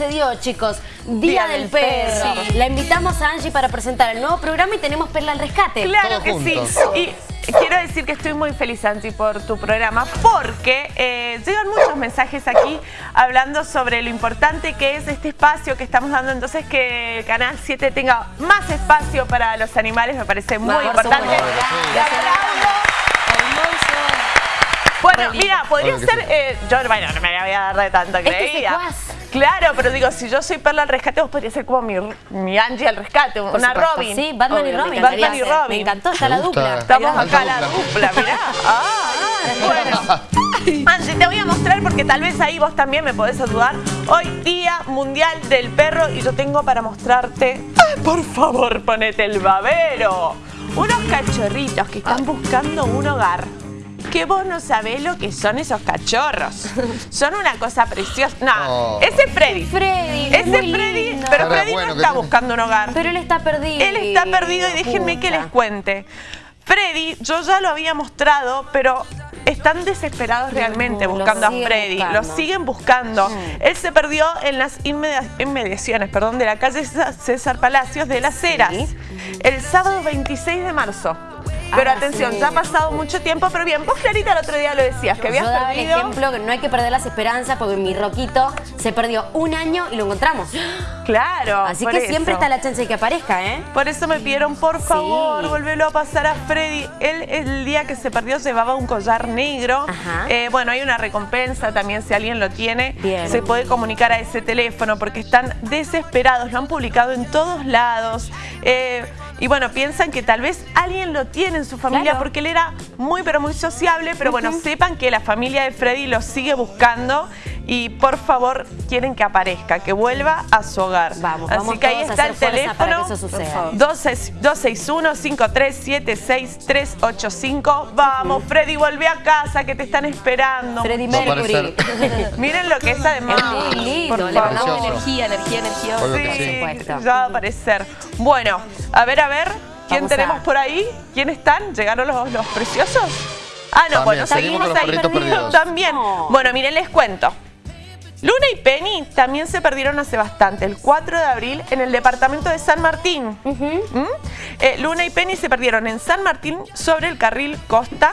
se dio, chicos. Día, del, perro. La invitamos a Angie para presentar el nuevo programa y tenemos Perla al Rescate. Claro que sí. Y quiero decir que estoy muy feliz, Angie, por tu programa, porque eh, llegan muchos mensajes aquí hablando sobre lo importante que es este espacio que estamos dando. Entonces, que Canal 7 tenga más espacio para los animales me parece muy importante. Bueno, mira, podría ser... Eh, yo, bueno, no me voy a dar de tanto creída. Claro, pero digo, si yo soy Perla al rescate, vos podrías ser como mi, mi Angie al rescate, una Robin. Sí, Batman y Robin. Batman y Robin. Me encantó, está la dupla. Estamos acá la dupla, mirá. Ah, bueno. Angie, te voy a mostrar porque tal vez ahí vos también me podés ayudar. Hoy Día Mundial del Perro y yo tengo para mostrarte... Ay, por favor, ponete el babero. Unos cachorritos que están buscando un hogar que vos no sabés lo que son esos cachorros. Son una cosa preciosa. No, oh. ese es Freddy. Freddy, Ese es Freddy, pero Freddy no está buscando un hogar. Pero él está perdido. Él está perdido y déjenme que les cuente. Freddy, yo ya lo había mostrado, pero están desesperados realmente buscando a Freddy. Lo siguen buscando. Él se perdió en las inmediaciones perdón, de la calle César Palacios de Las Heras el sábado 26 de marzo. Pero ah, atención, ya ha pasado mucho tiempo, pero bien, vos Clarita el otro día lo decías, que habías Yo daba perdido... el ejemplo que no hay que perder las esperanzas porque mi Roquito se perdió un año y lo encontramos. Claro, Así que siempre está la chance de que aparezca, ¿eh? Por eso me pidieron, por favor, volverlo a pasar a Freddy. Él el día que se perdió llevaba un collar negro. Eh, bueno, hay una recompensa también si alguien lo tiene. Se puede comunicar a ese teléfono porque están desesperados, lo han publicado en todos lados. Eh, y bueno, piensan que tal vez alguien lo tiene en su familia porque él era muy pero muy sociable, pero bueno, sepan que la familia de Freddy lo sigue buscando y por favor quieren que aparezca, que vuelva a su hogar. Vamos, Así que ahí está el teléfono 261-5376-385. Vamos, Freddy, vuelve a casa que te están esperando. Freddy Mercury. Miren lo que es además. Es muy lindo, le mandamos energía, energía, energía. Sí, ya va a aparecer. Bueno, a ver, a ver, ¿quién tenemos por ahí? ¿Quién están? ¿Llegaron los, los preciosos? Ah, no, bueno, seguimos ahí. También. Bueno, miren, les cuento. Luna y Penny también se perdieron hace bastante, el 4 de abril, en el departamento de San Martín. ¿Mm? Eh, Luna y Penny se perdieron en San Martín sobre el carril Costa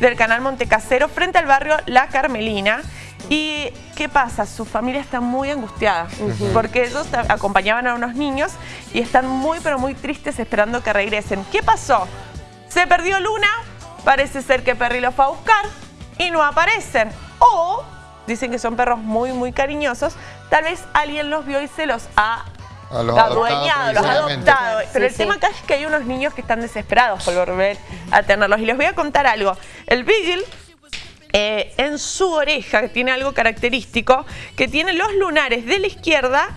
del canal Montecasero frente al barrio La Carmelina. ¿Y qué pasa? Su familia está muy angustiada porque ellos acompañaban a unos niños y están muy pero muy tristes esperando que regresen. ¿Qué pasó? Se perdió Luna, parece ser que Perry los fue a buscar y no aparecen. O dicen que son perros muy, muy cariñosos. Tal vez alguien los vio y se los ha adueñado, los ha adoptado. Pero el tema acá es que hay unos niños que están desesperados por volver a tenerlos. Y les voy a contar algo. El Beagle eh, en su oreja, que tiene algo característico, que tiene los lunares de la izquierda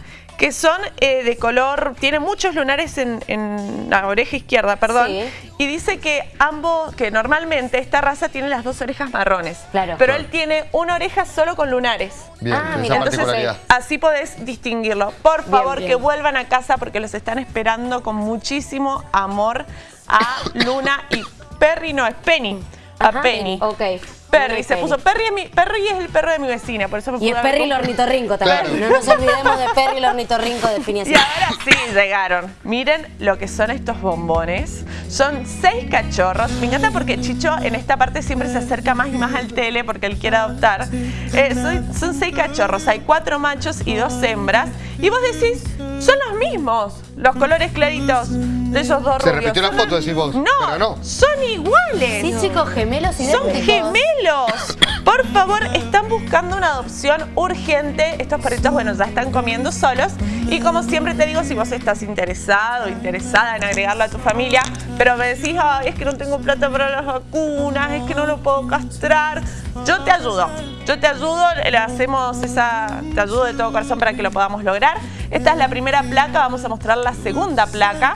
que son eh, de color, tiene muchos lunares en, la oreja izquierda, perdón, y dice que ambos, que normalmente esta raza tiene las dos orejas marrones, claro. pero él tiene una oreja solo con lunares. Bien, ah, mira, entonces así podés distinguirlo. Por favor, que vuelvan a casa porque los están esperando con muchísimo amor a Luna y Perry, no, es Penny, a Penny. Ok. Perry, se puso Perry es, mi, Perry es el perro de mi vecina, por eso me Y es Perry el ornitorrinco también. No nos olvidemos de Perry el ornitorrinco de Phineas. Y ahora sí llegaron. Miren lo que son estos bombones. Son seis cachorros. Me encanta porque Chicho en esta parte siempre se acerca más y más al tele porque él quiere adoptar. Eh, son, son seis cachorros. Hay cuatro machos y dos hembras. Y vos decís, son los mismos, los colores claritos de esos dos Se repitió la foto, decís vos. No, no, son iguales. Sí, chicos, gemelos y Son gemelos. Por favor, están buscando una adopción urgente. Estos perritos, bueno, ya están comiendo solos. Y como siempre te digo, si vos estás interesado, interesada en agregarlo a tu familia, pero me decís, ay, es que no tengo plata para las vacunas, es que no lo puedo castrar, yo te ayudo. Yo te ayudo, le hacemos esa, te ayudo de todo corazón para que lo podamos lograr. Esta es la primera placa, vamos a mostrar la segunda placa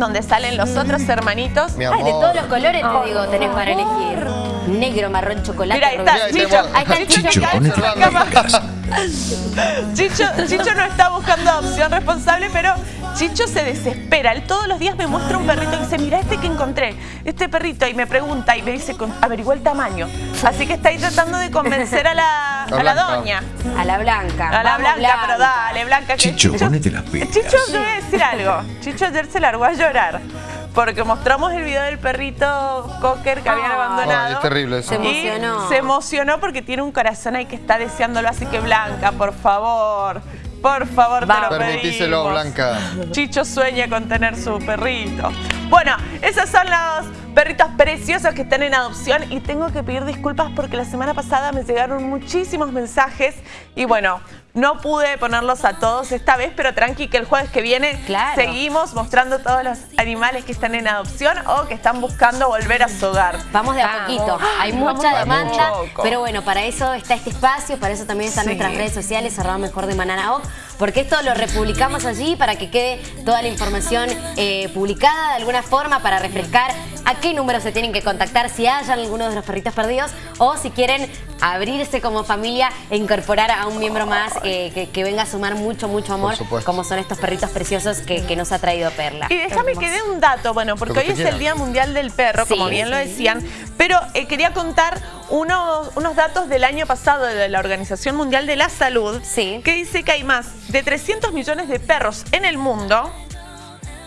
donde salen los otros hermanitos. Ay, de todos los colores te digo, tenés para elegir. Negro, marrón, chocolate. Mira, ahí está, Chicho. Ahí está Chicho. Chicho, Chicho no está buscando adopción responsable, pero Chicho se desespera. Él todos los días me muestra un perrito y dice, mira este que encontré, este perrito. Y me pregunta y me dice, averigua el tamaño. Así que está ahí tratando de convencer a la, a la doña. A la blanca. A la blanca, pero dale, Blanca. Chicho, ponete las pilas. Chicho, yo voy a decir algo. Chicho ayer se largó a llorar porque mostramos el video del perrito Cocker que habían abandonado. es terrible eso. Se emocionó. se emocionó porque tiene un corazón ahí que está deseándolo, así que Blanca, por favor, por favor, te lo Permitíselo, Blanca. Chicho sueña con tener su perrito. Bueno, esos son los perritos preciosos que están en adopción y tengo que pedir disculpas porque la semana pasada me llegaron muchísimos mensajes y bueno, no pude ponerlos a todos esta vez, pero tranqui que el jueves que viene seguimos mostrando todos los animales que están en adopción o que están buscando volver a su hogar. Vamos de a poquito. Hay mucha demanda, pero bueno, para eso está este espacio, para eso también están nuestras redes sociales, arroba mejor de Manana porque esto lo republicamos allí para que quede toda la información eh, publicada de alguna forma para refrescar a qué número se tienen que contactar si hayan alguno de los perritos perdidos o si quieren abrirse como familia e incorporar a un miembro más eh, que, venga a sumar mucho, mucho amor, como son estos perritos preciosos que, nos ha traído Perla. Y déjame que dé un dato, bueno, porque hoy es el Día Mundial del Perro, como bien lo decían, pero eh, quería contar unos, unos datos del año pasado de la Organización Mundial de la Salud, que dice que hay más de 300 millones de perros en el mundo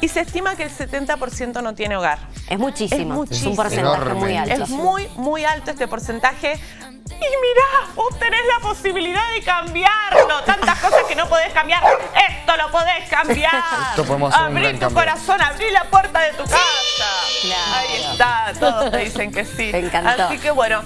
y se estima que el 70% no tiene hogar. Es muchísimo, es, un porcentaje muy alto. Es muy, muy alto este porcentaje. Y mirá, vos tenés la posibilidad de cambiarlo. Tantas cosas que no podés cambiar. Esto lo podés cambiar. Abrí tu corazón, abrí la puerta de tu casa. Ahí está, todos te dicen que sí. Me encantó. Así que bueno,